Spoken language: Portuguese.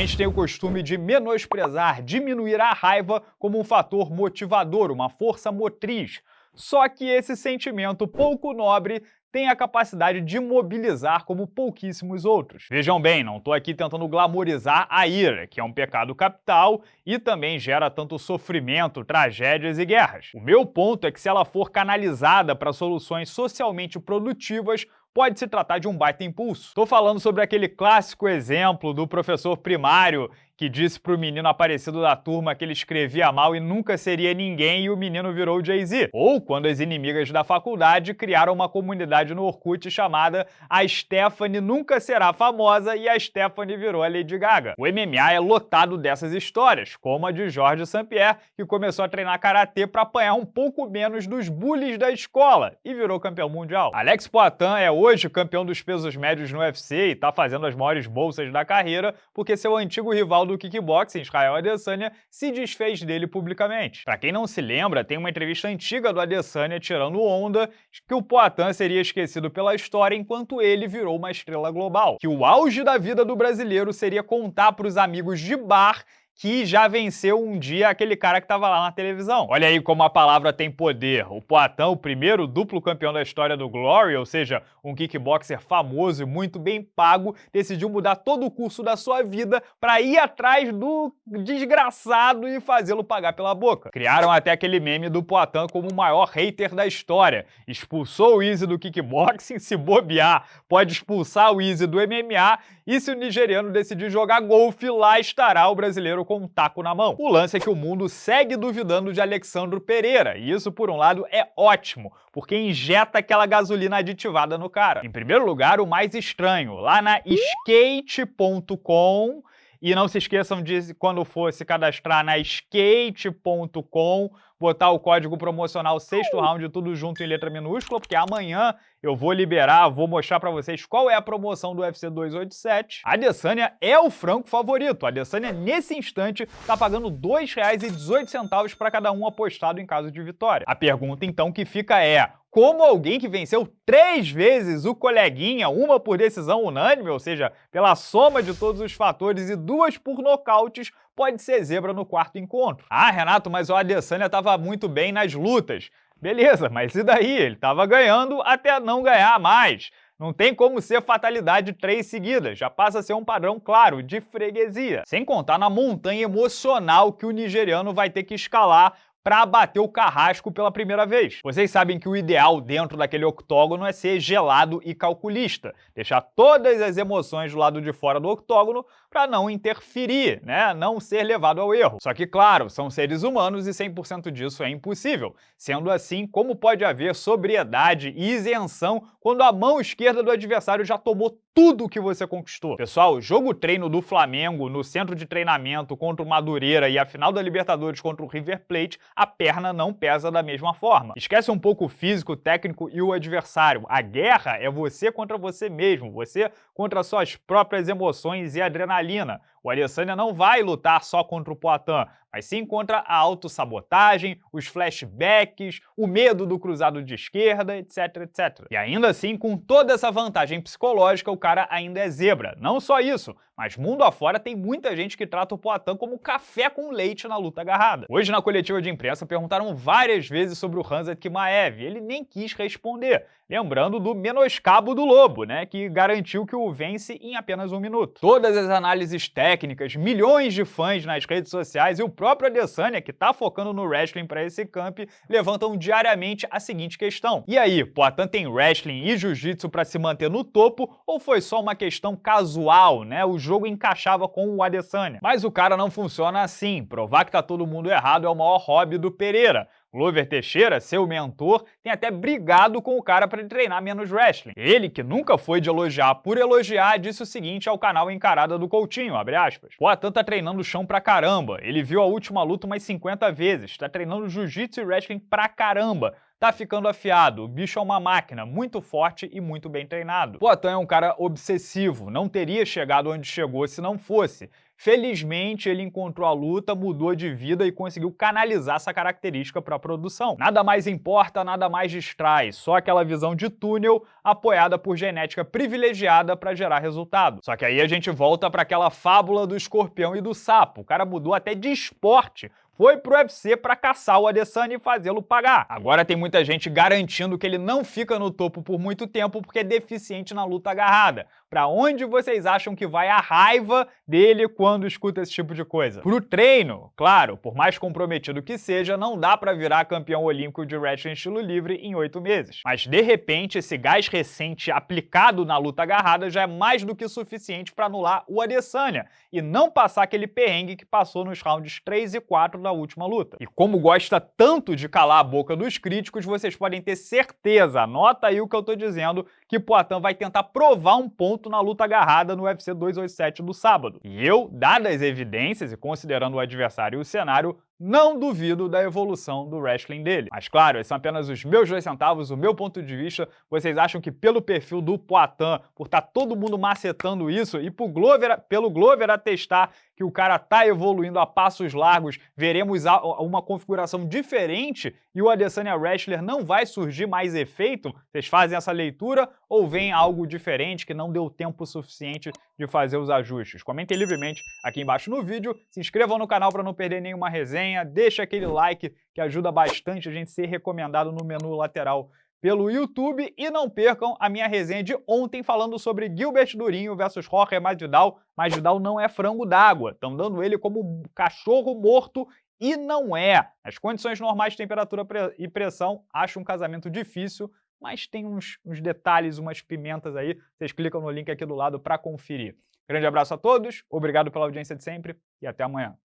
gente tem o costume de menosprezar, diminuir a raiva como um fator motivador, uma força motriz. Só que esse sentimento pouco nobre tem a capacidade de mobilizar como pouquíssimos outros. Vejam bem, não estou aqui tentando glamorizar a ira, que é um pecado capital e também gera tanto sofrimento, tragédias e guerras. O meu ponto é que se ela for canalizada para soluções socialmente produtivas, pode se tratar de um baita impulso. Estou falando sobre aquele clássico exemplo do professor primário que disse pro menino aparecido da turma que ele escrevia mal e nunca seria ninguém e o menino virou Jay-Z. Ou quando as inimigas da faculdade criaram uma comunidade no Orkut chamada A Stephanie Nunca Será Famosa e a Stephanie virou a Lady Gaga. O MMA é lotado dessas histórias, como a de Jorge St-Pierre, que começou a treinar karatê para apanhar um pouco menos dos bullies da escola e virou campeão mundial. Alex Poitin é hoje campeão dos pesos médios no UFC e tá fazendo as maiores bolsas da carreira porque seu antigo rival do kickboxing, Israel Adesanya, se desfez dele publicamente. Para quem não se lembra, tem uma entrevista antiga do Adesanya tirando onda que o Poitin seria esquecido pela história enquanto ele virou uma estrela global. Que o auge da vida do brasileiro seria contar para os amigos de bar que já venceu um dia aquele cara que estava lá na televisão. Olha aí como a palavra tem poder. O Poitin, o primeiro duplo campeão da história do Glory, ou seja, um kickboxer famoso e muito bem pago, decidiu mudar todo o curso da sua vida para ir atrás do desgraçado e fazê-lo pagar pela boca. Criaram até aquele meme do Poitin como o maior hater da história. Expulsou o Easy do kickboxing, se bobear, pode expulsar o Easy do MMA e se o nigeriano decidir jogar golfe, lá estará o brasileiro com um taco na mão. O lance é que o mundo segue duvidando de Alexandro Pereira, e isso, por um lado, é ótimo, porque injeta aquela gasolina aditivada no cara. Em primeiro lugar, o mais estranho, lá na skate.com, e não se esqueçam de, quando for se cadastrar na skate.com, botar o código promocional sexto round, tudo junto em letra minúscula, porque amanhã eu vou liberar, vou mostrar para vocês qual é a promoção do UFC 287. A Adesanya é o franco favorito. A Adesanya, nesse instante, está pagando R$ 2,18 para cada um apostado em caso de vitória. A pergunta, então, que fica é, como alguém que venceu três vezes o coleguinha, uma por decisão unânime, ou seja, pela soma de todos os fatores, e duas por nocautes, pode ser zebra no quarto encontro. Ah, Renato, mas o Adesanya estava muito bem nas lutas. Beleza, mas e daí? Ele estava ganhando até não ganhar mais. Não tem como ser fatalidade três seguidas, já passa a ser um padrão claro de freguesia. Sem contar na montanha emocional que o nigeriano vai ter que escalar para bater o carrasco pela primeira vez. Vocês sabem que o ideal dentro daquele octógono é ser gelado e calculista, deixar todas as emoções do lado de fora do octógono para não interferir, né? não ser levado ao erro. Só que, claro, são seres humanos e 100% disso é impossível. Sendo assim, como pode haver sobriedade e isenção quando a mão esquerda do adversário já tomou tudo que você conquistou. Pessoal, jogo treino do Flamengo no centro de treinamento contra o Madureira e a final da Libertadores contra o River Plate, a perna não pesa da mesma forma. Esquece um pouco o físico, o técnico e o adversário. A guerra é você contra você mesmo, você contra suas próprias emoções e adrenalina. O Adesanya não vai lutar só contra o Poitin, mas sim contra a autossabotagem, os flashbacks, o medo do cruzado de esquerda, etc, etc. E ainda assim, com toda essa vantagem psicológica, o cara ainda é zebra. Não só isso, mas mundo afora tem muita gente que trata o Poitin como café com leite na luta agarrada. Hoje, na coletiva de imprensa, perguntaram várias vezes sobre o Hanzat Kimaev, ele nem quis responder. Lembrando do menoscabo do Lobo, né, que garantiu que o vence em apenas um minuto. Todas as análises técnicas, milhões de fãs nas redes sociais e o próprio Adesanya, que tá focando no wrestling para esse camp, levantam diariamente a seguinte questão. E aí, Poitin tem wrestling e jiu-jitsu para se manter no topo ou foi só uma questão casual, né? O jogo encaixava com o Adesanya. Mas o cara não funciona assim. Provar que tá todo mundo errado é o maior hobby do Pereira. Glover Teixeira, seu mentor, tem até brigado com o cara para treinar menos wrestling. Ele, que nunca foi de elogiar por elogiar, disse o seguinte ao canal Encarada do Coutinho, abre aspas. Poatan tá treinando chão pra caramba, ele viu a última luta umas 50 vezes, tá treinando jiu-jitsu e wrestling pra caramba, tá ficando afiado. O bicho é uma máquina, muito forte e muito bem treinado. Poatan é um cara obsessivo, não teria chegado onde chegou se não fosse. Felizmente, ele encontrou a luta, mudou de vida e conseguiu canalizar essa característica para a produção. Nada mais importa, nada mais distrai, só aquela visão de túnel apoiada por genética privilegiada para gerar resultado. Só que aí a gente volta para aquela fábula do escorpião e do sapo. O cara mudou até de esporte foi pro UFC para caçar o Adesanya e fazê-lo pagar. Agora tem muita gente garantindo que ele não fica no topo por muito tempo porque é deficiente na luta agarrada. Para onde vocês acham que vai a raiva dele quando escuta esse tipo de coisa? Pro treino, claro, por mais comprometido que seja, não dá para virar campeão olímpico de wrestling estilo livre em oito meses. Mas de repente, esse gás recente aplicado na luta agarrada já é mais do que suficiente para anular o Adesanya e não passar aquele perrengue que passou nos rounds 3 e 4 da última luta. E como gosta tanto de calar a boca dos críticos, vocês podem ter certeza, anota aí o que eu tô dizendo, que Poatan vai tentar provar um ponto na luta agarrada no UFC 287 do sábado. E eu, dadas as evidências e considerando o adversário e o cenário, não duvido da evolução do wrestling dele. Mas claro, esses são apenas os meus dois centavos, o meu ponto de vista. Vocês acham que pelo perfil do Poitin, por estar tá todo mundo macetando isso, e pro Glover, pelo Glover atestar que o cara tá evoluindo a passos largos, veremos uma configuração diferente e o Adesanya Wrestler não vai surgir mais efeito? Vocês fazem essa leitura ou vem algo diferente que não deu tempo suficiente de fazer os ajustes? Comentem livremente aqui embaixo no vídeo, se inscrevam no canal para não perder nenhuma resenha, resenha, deixa aquele like que ajuda bastante a gente ser recomendado no menu lateral pelo YouTube e não percam a minha resenha de ontem falando sobre Gilbert Durinho versus Jorge Masvidal. Masvidal não é frango d'água, estão dando ele como cachorro morto e não é. Nas condições normais de temperatura e pressão, acho um casamento difícil, mas tem uns, uns detalhes, umas pimentas aí. Vocês clicam no link aqui do lado para conferir. Grande abraço a todos, obrigado pela audiência de sempre e até amanhã.